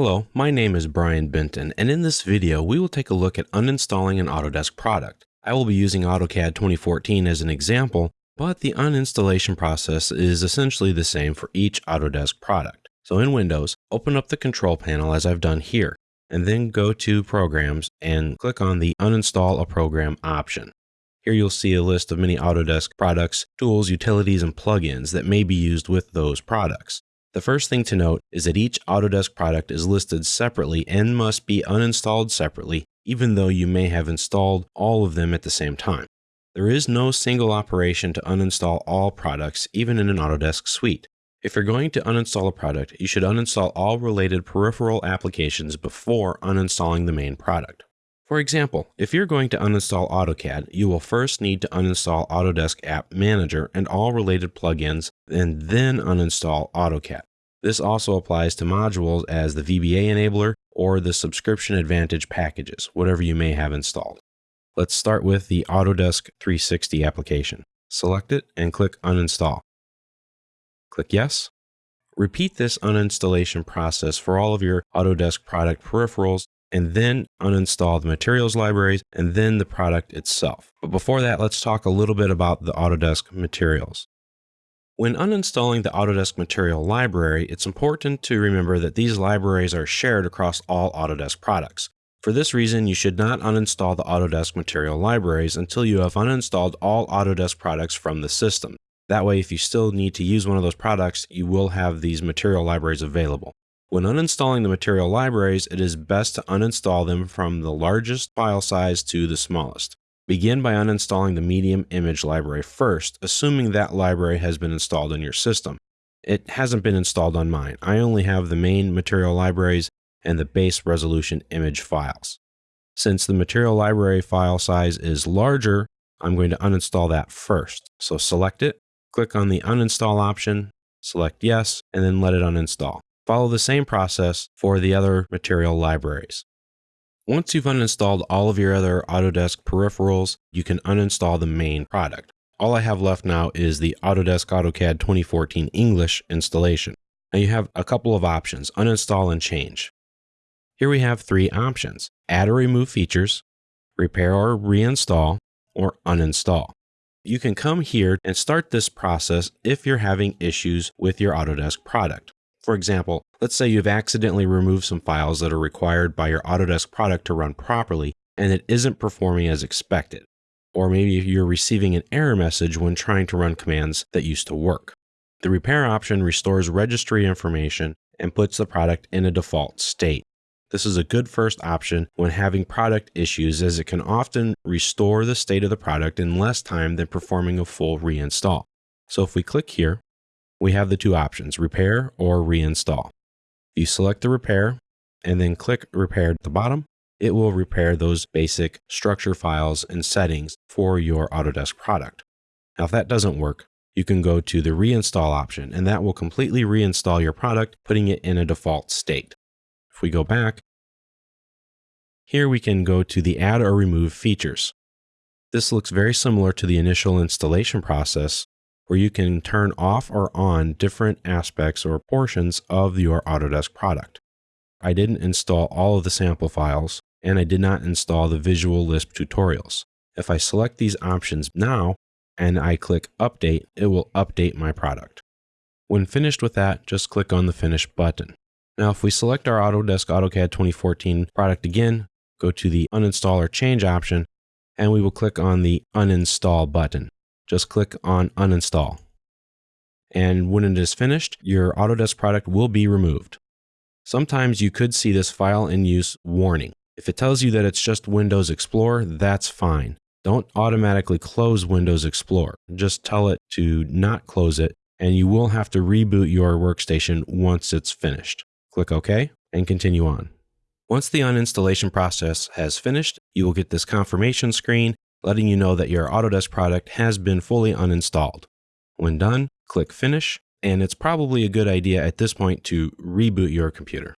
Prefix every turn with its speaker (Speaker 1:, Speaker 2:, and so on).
Speaker 1: Hello, my name is Brian Benton, and in this video we will take a look at uninstalling an Autodesk product. I will be using AutoCAD 2014 as an example, but the uninstallation process is essentially the same for each Autodesk product. So in Windows, open up the control panel as I've done here, and then go to Programs and click on the Uninstall a Program option. Here you'll see a list of many Autodesk products, tools, utilities, and plugins that may be used with those products. The first thing to note is that each Autodesk product is listed separately and must be uninstalled separately, even though you may have installed all of them at the same time. There is no single operation to uninstall all products, even in an Autodesk suite. If you're going to uninstall a product, you should uninstall all related peripheral applications before uninstalling the main product. For example, if you're going to uninstall AutoCAD, you will first need to uninstall Autodesk App Manager and all related plugins, and then uninstall AutoCAD. This also applies to modules as the VBA enabler or the subscription advantage packages, whatever you may have installed. Let's start with the Autodesk 360 application. Select it and click uninstall. Click yes. Repeat this uninstallation process for all of your Autodesk product peripherals and then uninstall the materials libraries and then the product itself. But before that, let's talk a little bit about the Autodesk materials. When uninstalling the Autodesk material library, it's important to remember that these libraries are shared across all Autodesk products. For this reason, you should not uninstall the Autodesk material libraries until you have uninstalled all Autodesk products from the system. That way, if you still need to use one of those products, you will have these material libraries available. When uninstalling the material libraries, it is best to uninstall them from the largest file size to the smallest. Begin by uninstalling the medium image library first, assuming that library has been installed in your system. It hasn't been installed on mine. I only have the main material libraries and the base resolution image files. Since the material library file size is larger, I'm going to uninstall that first. So select it, click on the uninstall option, select yes, and then let it uninstall. Follow the same process for the other material libraries. Once you've uninstalled all of your other Autodesk peripherals, you can uninstall the main product. All I have left now is the Autodesk AutoCAD 2014 English installation. Now you have a couple of options, uninstall and change. Here we have three options, add or remove features, repair or reinstall, or uninstall. You can come here and start this process if you're having issues with your Autodesk product. For example, let's say you've accidentally removed some files that are required by your Autodesk product to run properly and it isn't performing as expected. Or maybe you're receiving an error message when trying to run commands that used to work. The repair option restores registry information and puts the product in a default state. This is a good first option when having product issues as it can often restore the state of the product in less time than performing a full reinstall. So if we click here, we have the two options, repair or reinstall. You select the repair and then click repair at the bottom. It will repair those basic structure files and settings for your Autodesk product. Now, if that doesn't work, you can go to the reinstall option and that will completely reinstall your product, putting it in a default state. If we go back, here we can go to the add or remove features. This looks very similar to the initial installation process, where you can turn off or on different aspects or portions of your Autodesk product. I didn't install all of the sample files, and I did not install the Visual Lisp tutorials. If I select these options now and I click Update, it will update my product. When finished with that, just click on the Finish button. Now, if we select our Autodesk AutoCAD 2014 product again, go to the Uninstall or Change option, and we will click on the Uninstall button just click on uninstall. And when it is finished, your Autodesk product will be removed. Sometimes you could see this file in use warning. If it tells you that it's just Windows Explorer, that's fine. Don't automatically close Windows Explorer. Just tell it to not close it, and you will have to reboot your workstation once it's finished. Click OK and continue on. Once the uninstallation process has finished, you will get this confirmation screen letting you know that your Autodesk product has been fully uninstalled. When done, click Finish, and it's probably a good idea at this point to reboot your computer.